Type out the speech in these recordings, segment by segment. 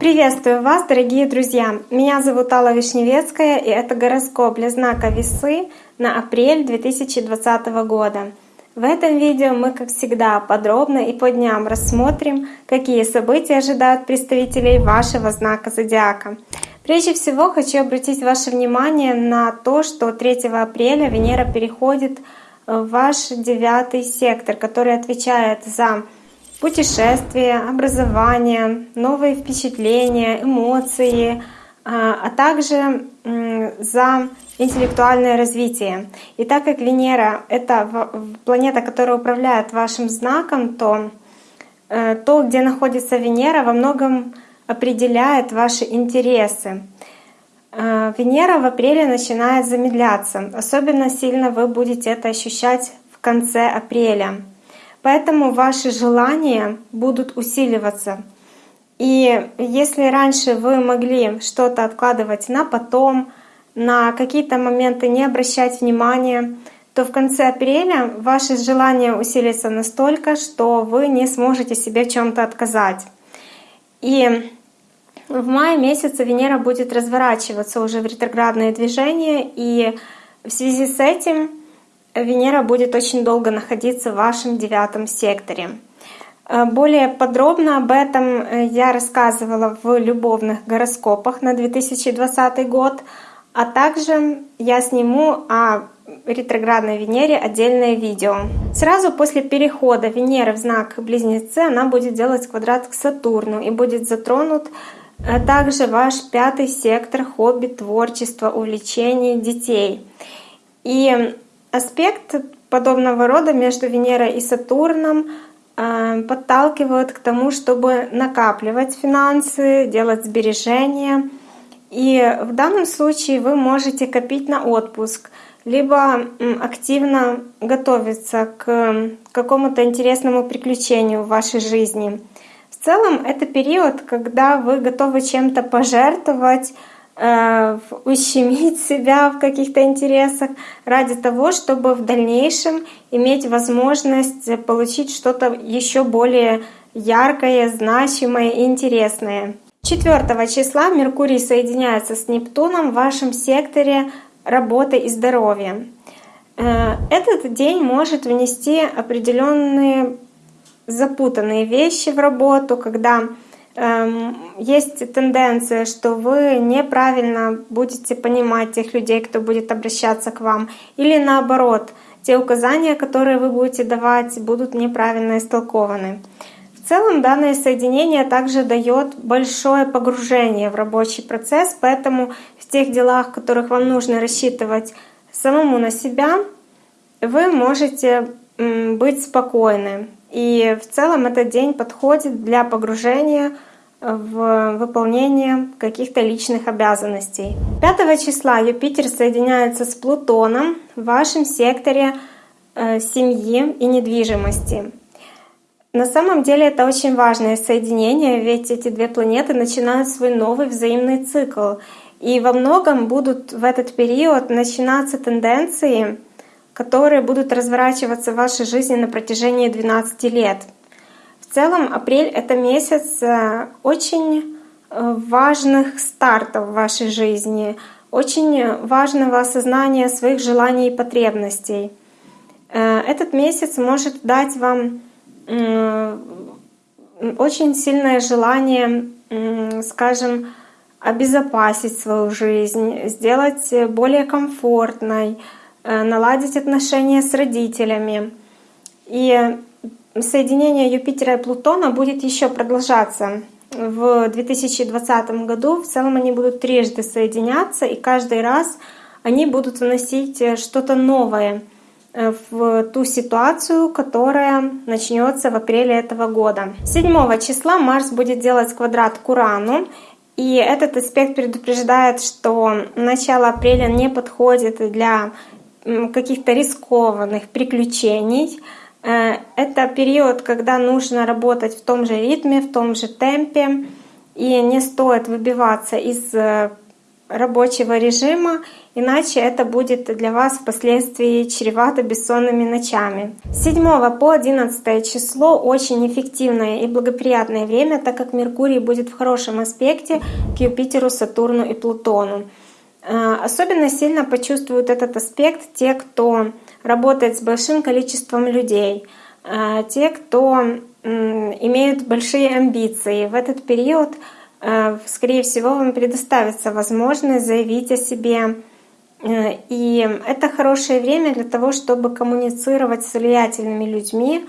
Приветствую вас, дорогие друзья! Меня зовут Алла Вишневецкая, и это гороскоп для знака Весы на апрель 2020 года. В этом видео мы, как всегда, подробно и по дням рассмотрим, какие события ожидают представителей вашего знака зодиака. Прежде всего хочу обратить ваше внимание на то, что 3 апреля Венера переходит в ваш девятый сектор, который отвечает за путешествия, образование, новые впечатления, эмоции, а, а также за интеллектуальное развитие. И так как Венера — это планета, которая управляет вашим знаком, то э, то, где находится Венера, во многом определяет ваши интересы. Э, Венера в апреле начинает замедляться. Особенно сильно вы будете это ощущать в конце апреля. Поэтому ваши желания будут усиливаться. И если раньше вы могли что-то откладывать на потом, на какие-то моменты не обращать внимания, то в конце апреля ваши желания усилятся настолько, что вы не сможете себе чем-то отказать. И в мае месяце Венера будет разворачиваться уже в ретроградное движение, и в связи с этим Венера будет очень долго находиться в вашем девятом секторе. Э, более подробно об этом э, я рассказывала в любовных гороскопах на 2020 год, а также я сниму о ретроградной Венере отдельное видео. Сразу после перехода Венеры в знак Близнецы она будет делать квадрат к Сатурну и будет затронут э, также ваш пятый сектор хобби, творчество, увлечений детей. И Аспект подобного рода между Венерой и Сатурном э, подталкивают к тому, чтобы накапливать финансы, делать сбережения. И в данном случае вы можете копить на отпуск, либо активно готовиться к какому-то интересному приключению в вашей жизни. В целом это период, когда вы готовы чем-то пожертвовать, Э, ущемить себя в каких-то интересах ради того, чтобы в дальнейшем иметь возможность получить что-то еще более яркое, значимое и интересное. 4 числа Меркурий соединяется с Нептуном в вашем секторе работы и здоровья. Э, этот день может внести определенные запутанные вещи в работу, когда Эм, есть тенденция, что вы неправильно будете понимать тех людей, кто будет обращаться к вам, или наоборот, те указания, которые вы будете давать, будут неправильно истолкованы. В целом данное соединение также дает большое погружение в рабочий процесс, поэтому в тех делах, в которых вам нужно рассчитывать самому на себя, вы можете быть спокойны. И в целом этот день подходит для погружения в выполнение каких-то личных обязанностей. 5 числа Юпитер соединяется с Плутоном в вашем секторе э, семьи и недвижимости. На самом деле это очень важное соединение, ведь эти две планеты начинают свой новый взаимный цикл. И во многом будут в этот период начинаться тенденции, которые будут разворачиваться в вашей жизни на протяжении 12 лет. В целом апрель — это месяц э, очень э, важных стартов в вашей жизни, очень важного осознания своих желаний и потребностей. Э, этот месяц может дать вам очень сильное желание, скажем, обезопасить свою жизнь, сделать более комфортной, наладить отношения с родителями. И соединение Юпитера и Плутона будет еще продолжаться в 2020 году. В целом они будут трижды соединяться, и каждый раз они будут вносить э, что-то новое э, в ту ситуацию, которая начнется в апреле этого года. 7 числа Марс будет делать квадрат к Урану, и этот аспект предупреждает, что начало апреля не подходит для каких-то рискованных приключений, Э, это период, когда нужно работать в том же ритме, в том же темпе, и не стоит выбиваться из э, рабочего режима, иначе это будет для вас впоследствии чревато бессонными ночами. С 7 по 11 число очень эффективное и благоприятное время, так как Меркурий будет в хорошем аспекте к Юпитеру, Сатурну и Плутону. Э, особенно сильно почувствуют этот аспект те, кто работает с большим количеством людей, э, те, кто имеют большие амбиции. В этот период Э, скорее всего, вам предоставится возможность заявить о себе. И это хорошее время для того, чтобы коммуницировать с влиятельными людьми,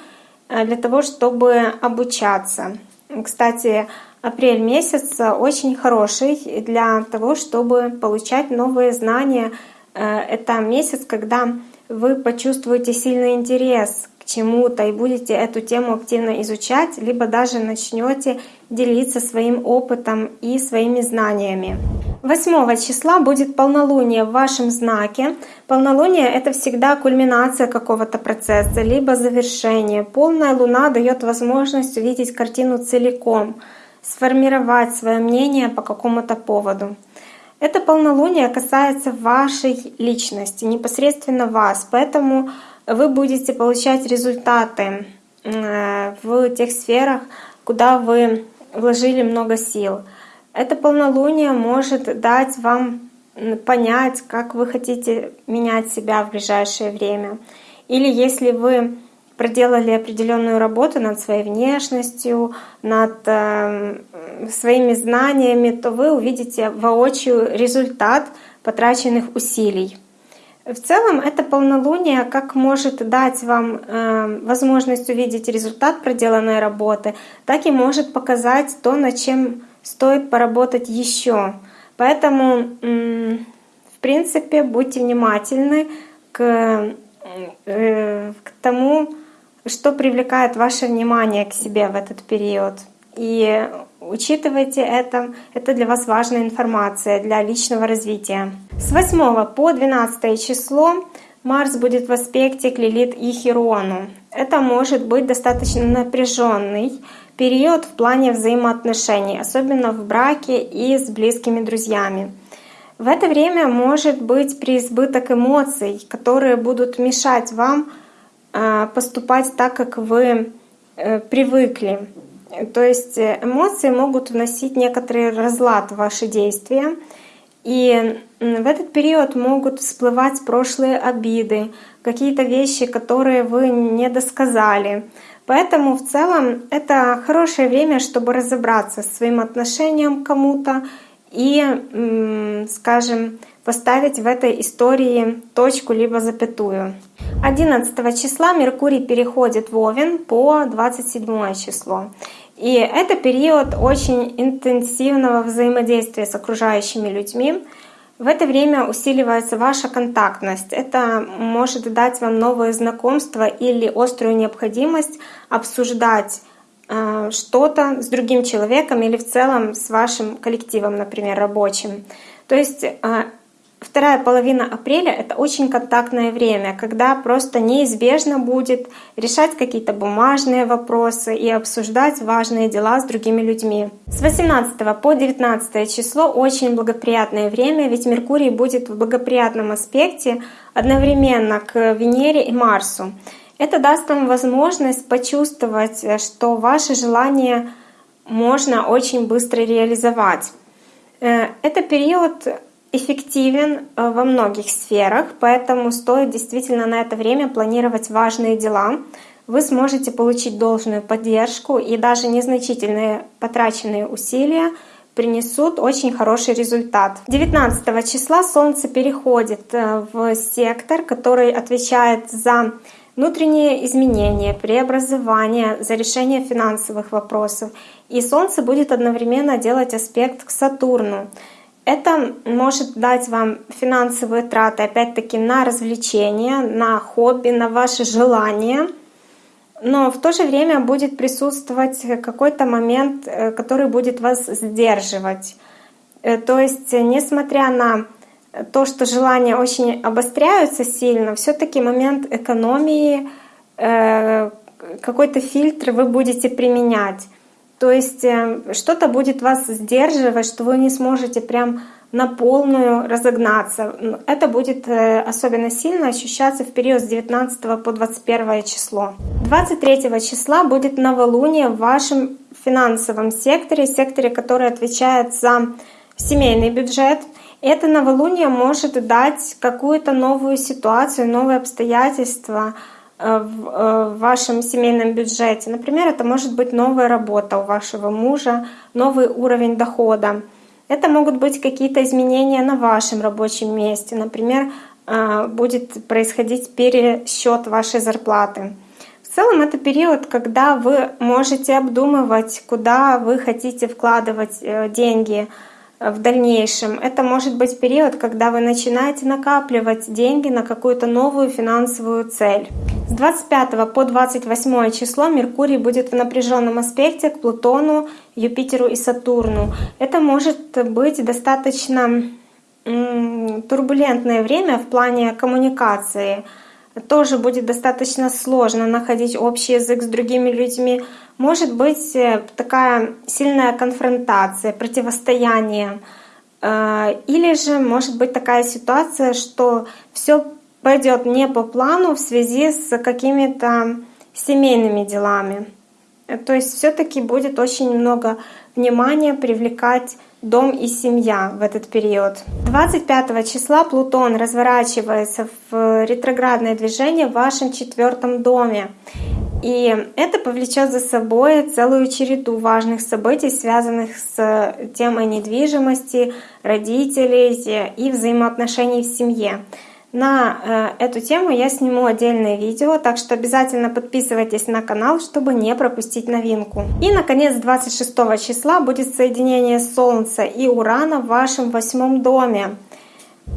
для того, чтобы обучаться. Кстати, апрель месяц очень хороший для того, чтобы получать новые знания. Это месяц, когда вы почувствуете сильный интерес к чему-то и будете эту тему активно изучать, либо даже начнете делиться своим опытом и своими знаниями. 8 числа будет полнолуние в вашем знаке. Полнолуние — это всегда кульминация какого-то процесса, либо завершение. Полная луна дает возможность увидеть картину целиком, сформировать свое мнение по какому-то поводу. Это полнолуние касается вашей личности, непосредственно вас, поэтому вы будете получать результаты э, в тех сферах, куда вы вложили много сил. Это полнолуние может дать вам понять, как вы хотите менять себя в ближайшее время. Или если вы проделали определенную работу над своей внешностью, над э, своими знаниями, то вы увидите воочию результат потраченных усилий. В целом это полнолуние как может дать вам э, возможность увидеть результат проделанной работы, так и может показать то, над чем стоит поработать еще. Поэтому, э, в принципе, будьте внимательны к, э, к тому, что привлекает ваше внимание к себе в этот период. И Учитывайте это, это для вас важная информация для личного развития. С 8 по 12 число Марс будет в аспекте к Лилит и Херону. Это может быть достаточно напряженный период в плане взаимоотношений, особенно в браке и с близкими друзьями. В это время может быть преизбыток эмоций, которые будут мешать вам поступать так, как вы э, привыкли. То есть э, эмоции могут вносить некоторый разлад в ваши действия. И в этот период могут всплывать прошлые обиды, какие-то вещи, которые вы не досказали. Поэтому в целом это хорошее время, чтобы разобраться с своим отношением к кому-то и, скажем, поставить в этой истории точку либо запятую. 11 числа Меркурий переходит в Овен по 27 число. И это период очень интенсивного взаимодействия с окружающими людьми. В это время усиливается ваша контактность. Это может дать вам новые знакомства или острую необходимость обсуждать что-то с другим человеком или в целом с вашим коллективом, например, рабочим. То есть э, Вторая половина апреля — это очень контактное время, когда просто неизбежно будет решать какие-то бумажные вопросы и обсуждать важные дела с другими людьми. С 18 по 19 число очень благоприятное время, ведь Меркурий будет в благоприятном аспекте одновременно к Венере и Марсу. Это даст вам возможность почувствовать, что ваши желания можно очень быстро реализовать. Э, это период эффективен э, во многих сферах, поэтому стоит действительно на это время планировать важные дела. Вы сможете получить должную поддержку и даже незначительные потраченные усилия принесут очень хороший результат. 19 числа Солнце переходит э, в сектор, который отвечает за внутренние изменения, преобразования, за решение финансовых вопросов. И Солнце будет одновременно делать аспект к Сатурну. Это может дать вам финансовые траты, опять-таки, на развлечения, на хобби, на ваши желания. Но в то же время будет присутствовать какой-то момент, э, который будет вас сдерживать. Э, то есть, несмотря на то, что желания очень обостряются сильно, все-таки момент экономии, э, какой-то фильтр вы будете применять. То есть э, что-то будет вас сдерживать, что вы не сможете прям на полную разогнаться. Это будет э, особенно сильно ощущаться в период с 19 по 21 число. 23 числа будет новолуние в вашем финансовом секторе, секторе, который отвечает за семейный бюджет. Это новолуние может дать какую-то новую ситуацию, новые обстоятельства э, э, в вашем семейном бюджете. Например, это может быть новая работа у вашего мужа, новый уровень дохода. Это могут быть какие-то изменения на вашем рабочем месте. Например, э, будет происходить пересчет вашей зарплаты. В целом это период, когда вы можете обдумывать, куда вы хотите вкладывать деньги, в дальнейшем. Это может быть период, когда вы начинаете накапливать деньги на какую-то новую финансовую цель. С 25 по 28 число Меркурий будет в напряженном аспекте к Плутону, Юпитеру и Сатурну. Это может быть достаточно турбулентное время в плане коммуникации. Тоже будет достаточно сложно находить общий язык с другими людьми, может быть э, такая сильная конфронтация, противостояние. Э, или же может быть такая ситуация, что все пойдет не по плану в связи с какими-то семейными делами. Э, то есть все-таки будет очень много внимания привлекать дом и семья в этот период. 25 числа Плутон разворачивается в ретроградное движение в вашем четвертом доме. И это повлечет за собой целую череду важных событий, связанных с темой недвижимости, родителей и взаимоотношений в семье. На э, эту тему я сниму отдельное видео, так что обязательно подписывайтесь на канал, чтобы не пропустить новинку. И, наконец, 26 числа будет соединение Солнца и Урана в вашем восьмом доме.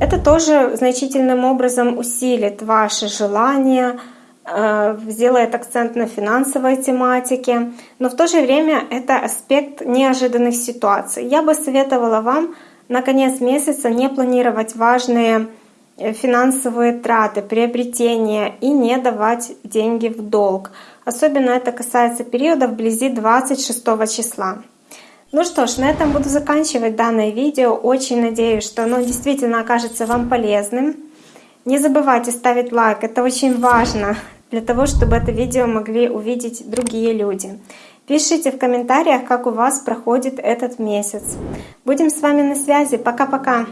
Это тоже значительным образом усилит ваши желания, Э, сделает акцент на финансовой тематике, но в то же время это аспект неожиданных ситуаций. Я бы советовала вам на конец месяца не планировать важные финансовые траты, приобретения и не давать деньги в долг. Особенно это касается периода вблизи 26 числа. Ну что ж, на этом буду заканчивать данное видео. Очень надеюсь, что оно действительно окажется вам полезным. Не забывайте ставить лайк, это очень важно для того, чтобы это видео могли увидеть другие люди. Пишите в комментариях, как у вас проходит этот месяц. Будем с вами на связи. Пока-пока!